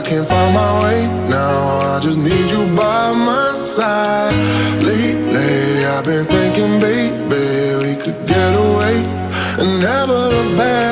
I can't find my way now. I just need you by my side. Lately, I've been thinking, baby, we could get away and never look back.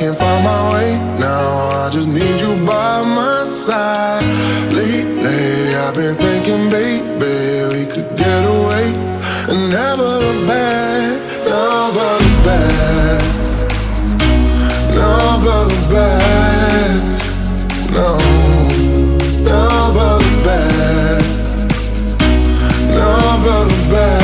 can't find my way now. I just need you by my side. Lately I've been thinking, baby We could get away and never look back. Never look back. Never look back. No. Never look back. Never look back.